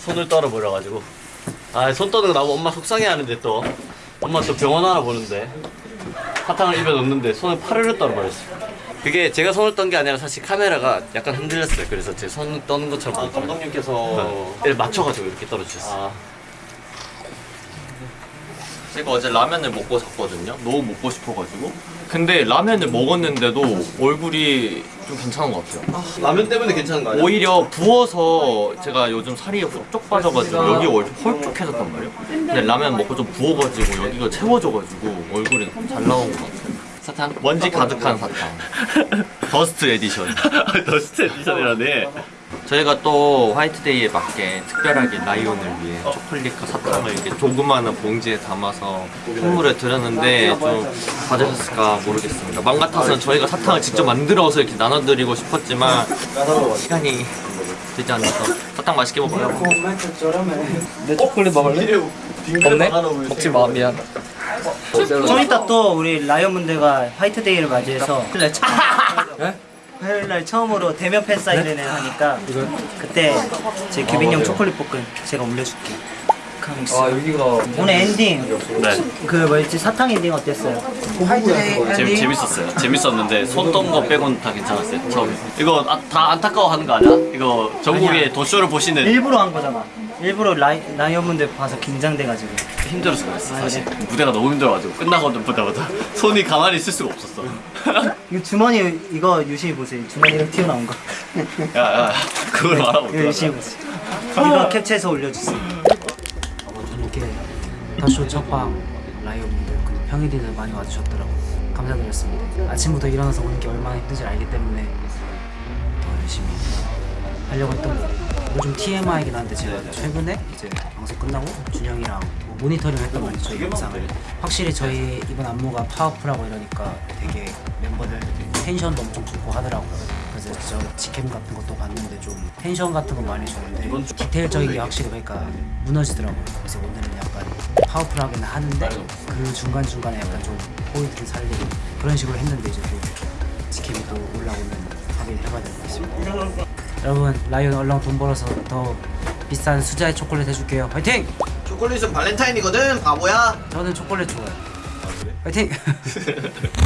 손을 떨어버려가지고. 아 손 떠는 거 나보고 엄마 속상해하는데 또. 엄마 또 병원 하나 보는데. 사탕을 입에 넣는데 손을 파르르 떨어버렸어. 그게 제가 손을 떤 게 아니라 사실 카메라가 약간 흔들렸어요. 그래서 제 손을 떠는 것처럼. 아, 감독님께서 네. 맞춰가지고 이렇게 떨어지셨어요 제가 어제 라면을 먹고 잤거든요. 너무 먹고 싶어가지고. 근데 라면을 먹었는데도 얼굴이 좀 괜찮은 것 같아요. 라면 때문에 괜찮은 거 아니야? 오히려 부어서 제가 요즘 살이 훌쩍 빠져가지고 여기 얼 홀쭉해졌단 말이에요. 근데 라면 먹고 좀 부어가지고 여기가 채워져가지고 얼굴이 잘 나온 것 같아요. 사탕? 먼지 가득한 사탕. Dust edition. Dust edition이라네 저희가 또 화이트데이에 맞게 특별하게 라이온을 위해 초콜릿과 사탕을 이렇게 조그마한 봉지에 담아서 선물을 드렸는데 좀 받으셨을까 모르겠습니다. 맘 같아서는 저희가 사탕을 직접 만들어서 이렇게 나눠드리고 싶었지만 시간이 되지 않아서 사탕 맛있게 먹어요. 내 초콜릿 먹을래? 없네? 먹지 마 미안 좀 이따 또 우리 라이언 분들과 화이트데이를 맞이해서 네? 화요일날 처음으로 대면 팬 사인회를 하니까 그때 제 규빈 형 초콜릿 볶음 제가 올려줄게. 아 여기가 오늘 엔딩. 네. 그 뭐였지? 사탕 엔딩 어땠어요? 재밌, 재밌었어요. 재밌었는데 손 떤 거 빼고는 다 괜찮았어요 처음에. 이거 아, 다 안타까워하는 거 아니야? 이거 전국의 아니야. 도쇼를 보시는 일부러 한 거잖아. 일부러 라이, 라이언 분들 봐서 긴장돼가지고 힘들어서 그랬어. 사실 무대가 너무 힘들어가지고 끝나고 보다보다 손이 가만히 있을 수가 없었어. 이거 주머니 이거 유심히 보세요. 주머니가 튀어나온 거. 야야 그걸 말하고 이거 유심히 보세요. 이거 캡처해서 올려주세요. 이렇게 다쇼 첫방 그리고 평일이들 많이 와주셨더라고요. 감사드렸습니다. 아침부터 일어나서 오는 게 얼마나 힘든지 알기 때문에 더 열심히 하려고 했던 거 이거 좀 TMI이긴 한데 제가 최근에 이제 방송 끝나고 준영이랑 뭐 모니터링 했단 말이죠 저희 영상을. 확실히 저희 이번 안무가 파워풀하고 이러니까 되게 멤버들 텐션도 엄청 좋고 하더라고요. 그래서 저 직캠 같은 것도 봤는데 좀 텐션 같은 거 많이 주는데 디테일적인 게 확실히 그러니까 무너지더라고요. 그래서 오늘은 약간 파워풀하게는 하는데 그 중간중간에 약간 좀 포인트를 살리고 그런 식으로 했는데 이제 또 직캠이 또 올라오면 확인을 해봐야 될 것 같습니다. 여러분 라이언 얼렁 돈 벌어서 더 비싼 수자의 초콜릿 해줄게요. 화이팅! 초콜릿은 발렌타인이거든 바보야. 저는 초콜릿 좋아해요. 화이팅!